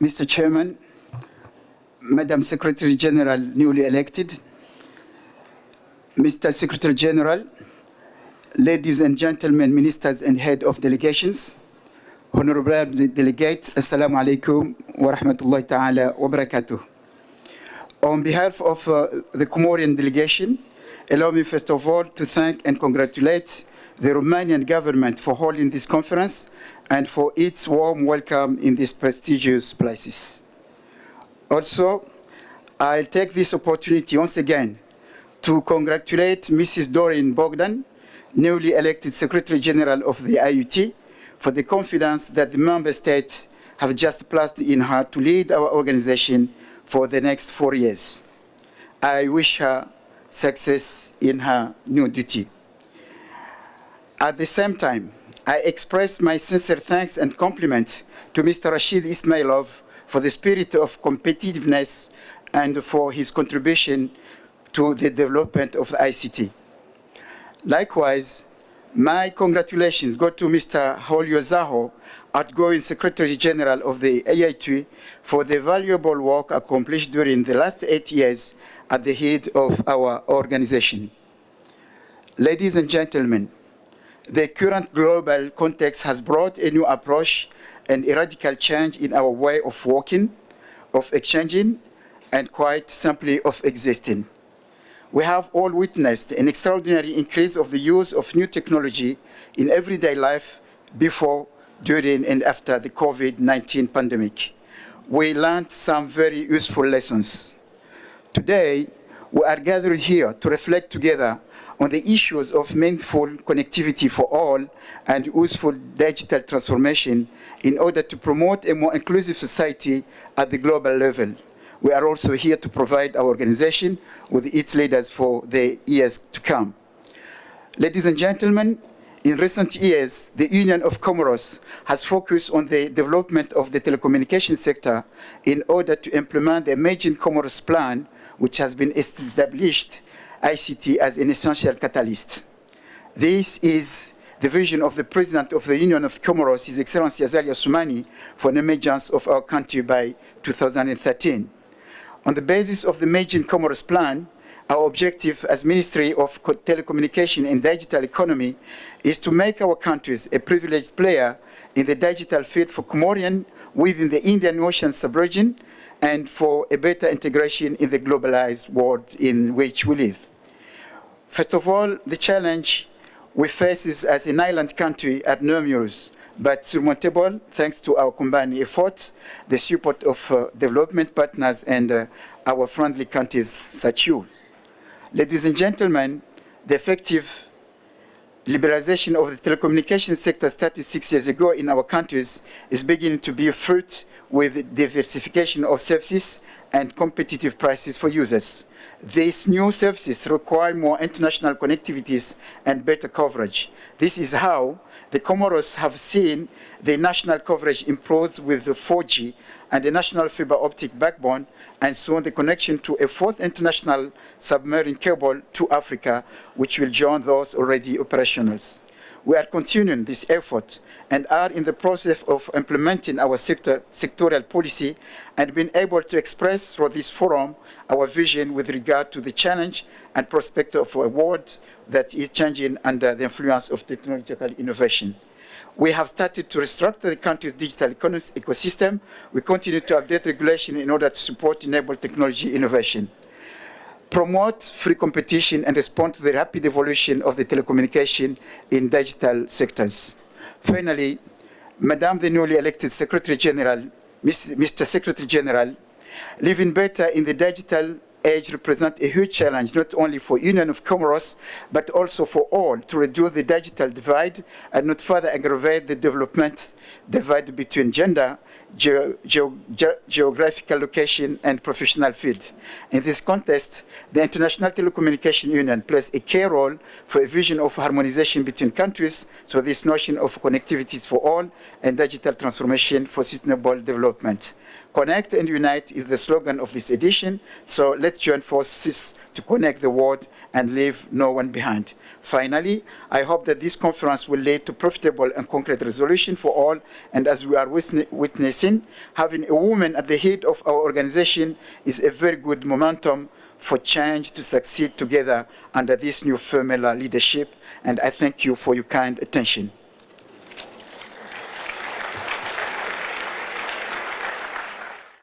Mr. Chairman, Madam Secretary General newly elected, Mr. Secretary General, ladies and gentlemen, ministers and head of delegations, honorable delegates, assalamu alaikum wa rahmatullahi ta'ala wa barakatuh. On behalf of uh, the Comorian delegation, allow me first of all to thank and congratulate the Romanian government for holding this conference and for its warm welcome in these prestigious places. Also, I'll take this opportunity once again to congratulate Mrs. Doreen Bogdan, newly elected Secretary General of the IUT, for the confidence that the member states have just placed in her to lead our organization for the next four years. I wish her success in her new duty. At the same time, I express my sincere thanks and compliments to Mr. Rashid Ismailov for the spirit of competitiveness and for his contribution to the development of the ICT. Likewise, my congratulations go to Mr. Houlin Zhao, outgoing Secretary General of the AIT, for the valuable work accomplished during the last eight years at the head of our organization. Ladies and gentlemen, the current global context has brought a new approach and a radical change in our way of working, of exchanging, and quite simply of existing. We have all witnessed an extraordinary increase of the use of new technology in everyday life before, during, and after the COVID-19 pandemic. We learned some very useful lessons. Today, we are gathered here to reflect together on the issues of meaningful connectivity for all and useful digital transformation in order to promote a more inclusive society at the global level. We are also here to provide our organization with its leaders for the years to come. Ladies and gentlemen, in recent years, the Union of Comoros has focused on the development of the telecommunication sector in order to implement the Emerging Comoros Plan, which has been established ICT as an essential catalyst. This is the vision of the President of the Union of Comoros, His Excellency Azali Assoumani, for the emergence of our country by 2013. On the basis of the Emerging Comoros Plan, our objective as Ministry of Telecommunication and Digital Economy is to make our countries a privileged player in the digital field for Comorian within the Indian Ocean subregion and for a better integration in the globalized world in which we live. First of all, the challenge we face is as an island country are numerous, but surmountable thanks to our combined efforts, the support of uh, development partners and uh, our friendly countries such you. Ladies and gentlemen, the effective liberalization of the telecommunication sector started six years ago in our countries is beginning to bear fruit with diversification of services and competitive prices for users. These new services require more international connectivities and better coverage. This is how the Comoros have seen the national coverage improve with the 4G and the national fiber optic backbone and soon the connection to a fourth international submarine cable to Africa, which will join those already operational. We are continuing this effort and are in the process of implementing our sector, sectorial policy and being able to express through this forum our vision with regard to the challenge and prospect of a world that is changing under the influence of technological innovation. We have started to restructure the country's digital economy ecosystem. We continue to update regulation in order to support enable technology innovation. Promote free competition and respond to the rapid evolution of the telecommunication in digital sectors. Finally, Madame the newly elected Secretary General, Mr. Secretary General, living better in the digital age represents a huge challenge, not only for Union of Comoros, but also for all to reduce the digital divide and not further aggravate the development divide between gender, ge ge ge geographical location, and professional field. In this context, the International Telecommunication Union plays a key role for a vision of harmonization between countries, so this notion of connectivity for all and digital transformation for sustainable development. Connect and unite is the slogan of this edition, so let's join forces to connect the world and leave no one behind. Finally, I hope that this conference will lead to profitable and concrete resolution for all, and as we are witnessing, having a woman at the head of our organization is a very good momentum for change to succeed together under this new female leadership, and I thank you for your kind attention.